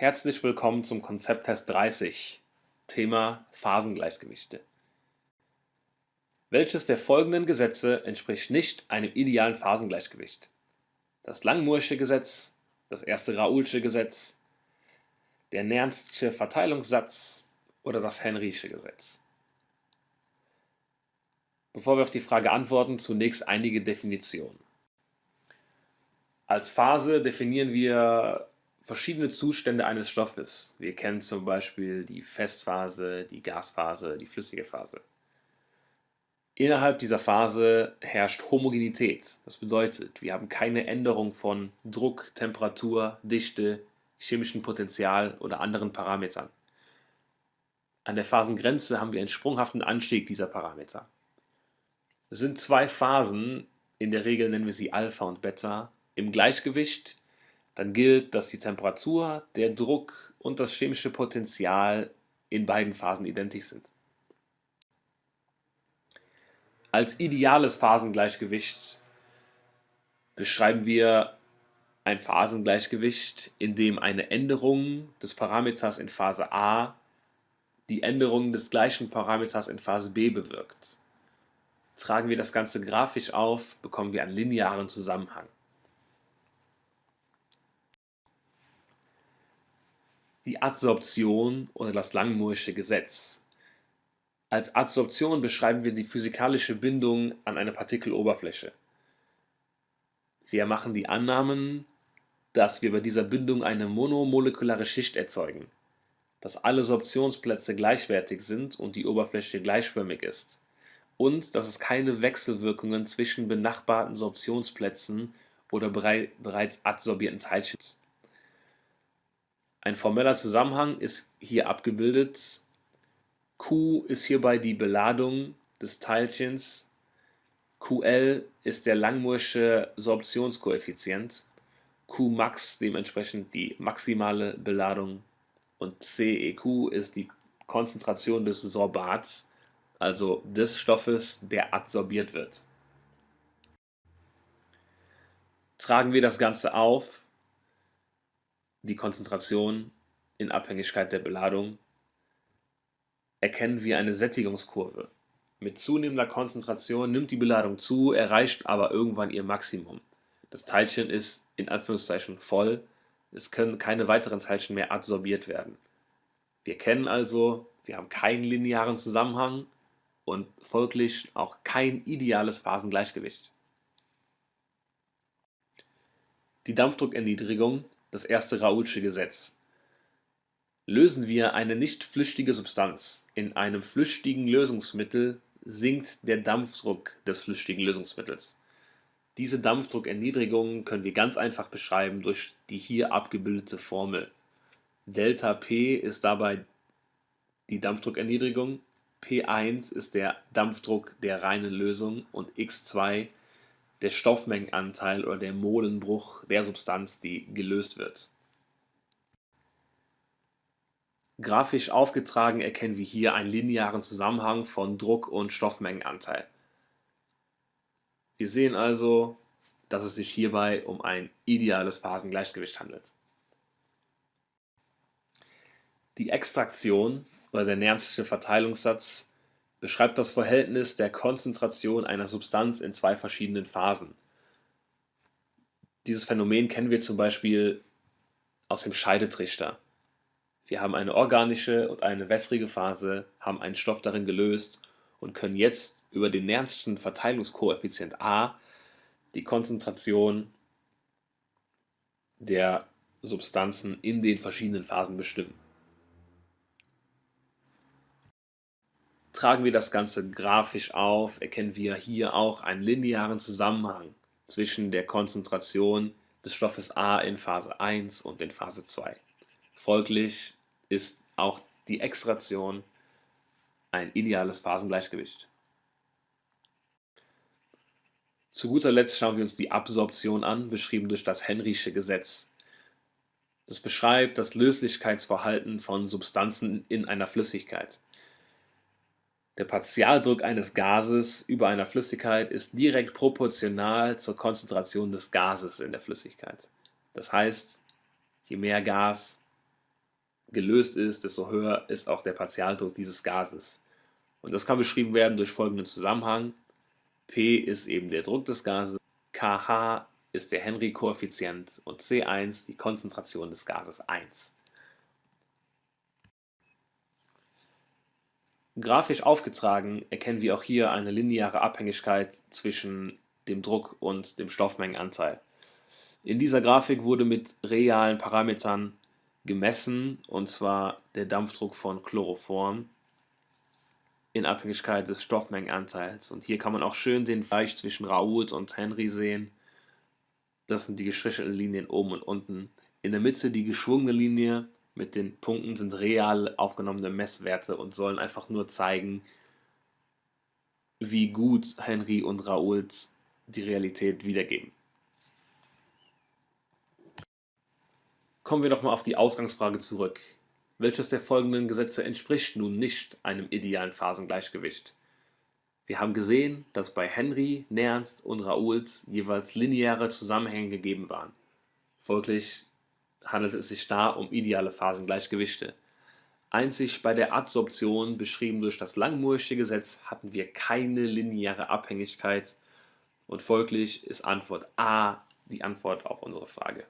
Herzlich willkommen zum Konzepttest 30, Thema Phasengleichgewichte. Welches der folgenden Gesetze entspricht nicht einem idealen Phasengleichgewicht? Das Langmuirsche Gesetz, das erste Raoulsche Gesetz, der Nernstsche Verteilungssatz oder das Henrysche Gesetz? Bevor wir auf die Frage antworten, zunächst einige Definitionen. Als Phase definieren wir verschiedene Zustände eines Stoffes. Wir kennen zum Beispiel die Festphase, die Gasphase, die flüssige Phase. Innerhalb dieser Phase herrscht Homogenität. Das bedeutet, wir haben keine Änderung von Druck, Temperatur, Dichte, chemischem Potential oder anderen Parametern. An der Phasengrenze haben wir einen sprunghaften Anstieg dieser Parameter. Es sind zwei Phasen, in der Regel nennen wir sie Alpha und Beta, im Gleichgewicht dann gilt, dass die Temperatur, der Druck und das chemische Potential in beiden Phasen identisch sind. Als ideales Phasengleichgewicht beschreiben wir ein Phasengleichgewicht, in dem eine Änderung des Parameters in Phase A die Änderung des gleichen Parameters in Phase B bewirkt. Tragen wir das Ganze grafisch auf, bekommen wir einen linearen Zusammenhang. Die Adsorption oder das Langmuirsche Gesetz. Als Adsorption beschreiben wir die physikalische Bindung an eine Partikeloberfläche. Wir machen die Annahmen, dass wir bei dieser Bindung eine monomolekulare Schicht erzeugen, dass alle Sorptionsplätze gleichwertig sind und die Oberfläche gleichförmig ist und dass es keine Wechselwirkungen zwischen benachbarten Sorptionsplätzen oder bereits adsorbierten Teilchen gibt. Ein formeller Zusammenhang ist hier abgebildet. Q ist hierbei die Beladung des Teilchens. QL ist der Langmuirsche Sorptionskoeffizient. Qmax dementsprechend die maximale Beladung und CEQ ist die Konzentration des Sorbats, also des Stoffes, der adsorbiert wird. Tragen wir das Ganze auf, die Konzentration in Abhängigkeit der Beladung, erkennen wir eine Sättigungskurve. Mit zunehmender Konzentration nimmt die Beladung zu, erreicht aber irgendwann ihr Maximum. Das Teilchen ist in Anführungszeichen voll, es können keine weiteren Teilchen mehr adsorbiert werden. Wir kennen also, wir haben keinen linearen Zusammenhang und folglich auch kein ideales Phasengleichgewicht. Die Dampfdruckerniedrigung das erste Raoulsche Gesetz. Lösen wir eine nicht flüchtige Substanz in einem flüchtigen Lösungsmittel, sinkt der Dampfdruck des flüchtigen Lösungsmittels. Diese Dampfdruckerniedrigung können wir ganz einfach beschreiben durch die hier abgebildete Formel. Delta P ist dabei die Dampfdruckerniedrigung, P1 ist der Dampfdruck der reinen Lösung und x2 der Stoffmengenanteil oder der Molenbruch der Substanz, die gelöst wird. Grafisch aufgetragen erkennen wir hier einen linearen Zusammenhang von Druck und Stoffmengenanteil. Wir sehen also, dass es sich hierbei um ein ideales Phasengleichgewicht handelt. Die Extraktion oder der Nernsche Verteilungssatz beschreibt das Verhältnis der Konzentration einer Substanz in zwei verschiedenen Phasen. Dieses Phänomen kennen wir zum Beispiel aus dem Scheidetrichter. Wir haben eine organische und eine wässrige Phase, haben einen Stoff darin gelöst und können jetzt über den Nernstschen Verteilungskoeffizient A die Konzentration der Substanzen in den verschiedenen Phasen bestimmen. Tragen wir das Ganze grafisch auf, erkennen wir hier auch einen linearen Zusammenhang zwischen der Konzentration des Stoffes A in Phase 1 und in Phase 2. Folglich ist auch die Extraktion ein ideales Phasengleichgewicht. Zu guter Letzt schauen wir uns die Absorption an, beschrieben durch das Henrysche Gesetz. Das beschreibt das Löslichkeitsverhalten von Substanzen in einer Flüssigkeit. Der Partialdruck eines Gases über einer Flüssigkeit ist direkt proportional zur Konzentration des Gases in der Flüssigkeit. Das heißt, je mehr Gas, gelöst ist, desto höher ist auch der Partialdruck dieses Gases. Und das kann beschrieben werden durch folgenden Zusammenhang. P ist eben der Druck des Gases, kH ist der Henry-Koeffizient und C1 die Konzentration des Gases 1. Grafisch aufgetragen erkennen wir auch hier eine lineare Abhängigkeit zwischen dem Druck und dem Stoffmengenanteil. In dieser Grafik wurde mit realen Parametern gemessen, und zwar der Dampfdruck von Chloroform in Abhängigkeit des Stoffmengenanteils. Und hier kann man auch schön den Vergleich zwischen Raoult und Henry sehen. Das sind die gestrichelten Linien oben und unten. In der Mitte die geschwungene Linie mit den Punkten sind real aufgenommene Messwerte und sollen einfach nur zeigen, wie gut Henry und Raoult die Realität wiedergeben. Kommen wir doch mal auf die Ausgangsfrage zurück. Welches der folgenden Gesetze entspricht nun nicht einem idealen Phasengleichgewicht? Wir haben gesehen, dass bei Henry, Nernst und Raoult jeweils lineare Zusammenhänge gegeben waren. Folglich handelt es sich da um ideale Phasengleichgewichte. Einzig bei der Adsorption, beschrieben durch das Langmuirsche Gesetz, hatten wir keine lineare Abhängigkeit und folglich ist Antwort A die Antwort auf unsere Frage.